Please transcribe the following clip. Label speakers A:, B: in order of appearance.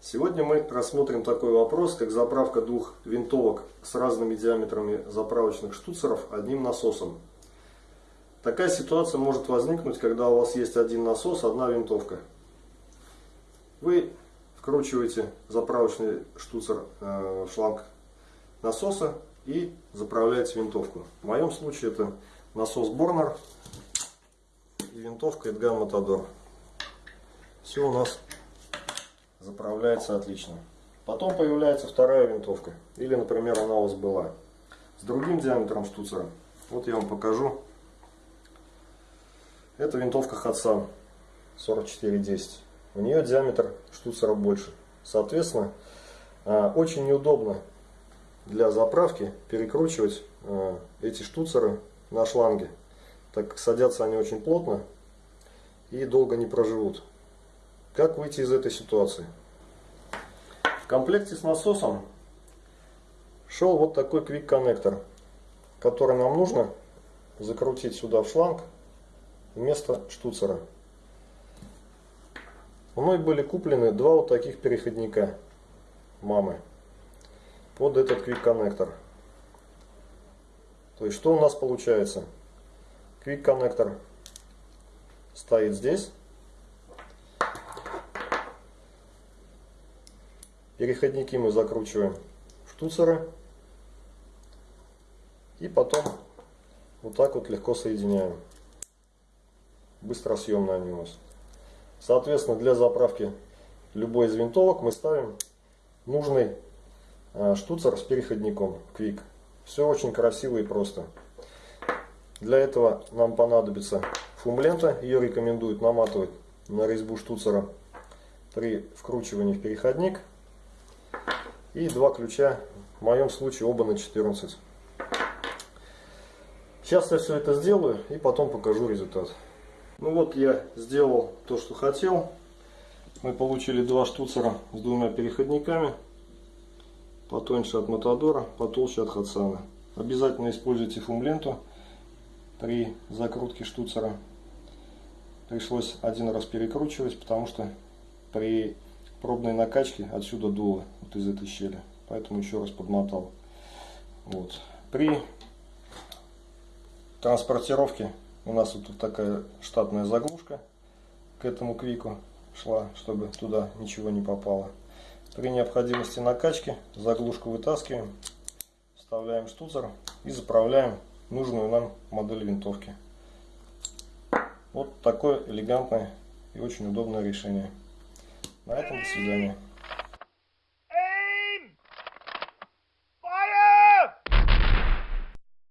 A: Сегодня мы рассмотрим такой вопрос, как заправка двух винтовок с разными диаметрами заправочных штуцеров одним насосом. Такая ситуация может возникнуть, когда у вас есть один насос, одна винтовка. Вы вкручиваете заправочный штуцер э, в шланг насоса и заправляете винтовку. В моем случае это насос Борнер и винтовка Эдган Матадор. Все у нас заправляется отлично. Потом появляется вторая винтовка. Или, например, она у вас была с другим диаметром штуцера. Вот я вам покажу. Это винтовка Хатсан 4410. У нее диаметр штуцера больше. Соответственно, а, очень неудобно для заправки перекручивать а, эти штуцеры на шланге. Так как садятся они очень плотно и долго не проживут. Как выйти из этой ситуации? В комплекте с насосом шел вот такой квик-коннектор, который нам нужно закрутить сюда в шланг вместо штуцера. Мной были куплены два вот таких переходника мамы под этот квик-коннектор. То есть что у нас получается? Квик-коннектор стоит здесь. Переходники мы закручиваем штуцеры. И потом вот так вот легко соединяем. Быстросъемно они у нас. Соответственно, для заправки любой из винтовок мы ставим нужный а, штуцер с переходником Quick. Все очень красиво и просто. Для этого нам понадобится фум-лента. Ее рекомендуют наматывать на резьбу штуцера при вкручивании в переходник. И два ключа, в моем случае оба на 14. Сейчас я все это сделаю и потом покажу результат. Ну вот я сделал то, что хотел. Мы получили два штуцера с двумя переходниками. Потоньше от Матадора, потолще от Хатсана. Обязательно используйте фум-ленту при закрутке штуцера. Пришлось один раз перекручивать, потому что при пробной накачки отсюда дуло, вот из этой щели. Поэтому еще раз подмотал. Вот. При транспортировке у нас вот такая штатная заглушка к этому квику шла, чтобы туда ничего не попало. При необходимости накачки заглушку вытаскиваем, вставляем штуцер и заправляем нужную нам модель винтовки. Вот такое элегантное и очень удобное решение. На этом до свидания.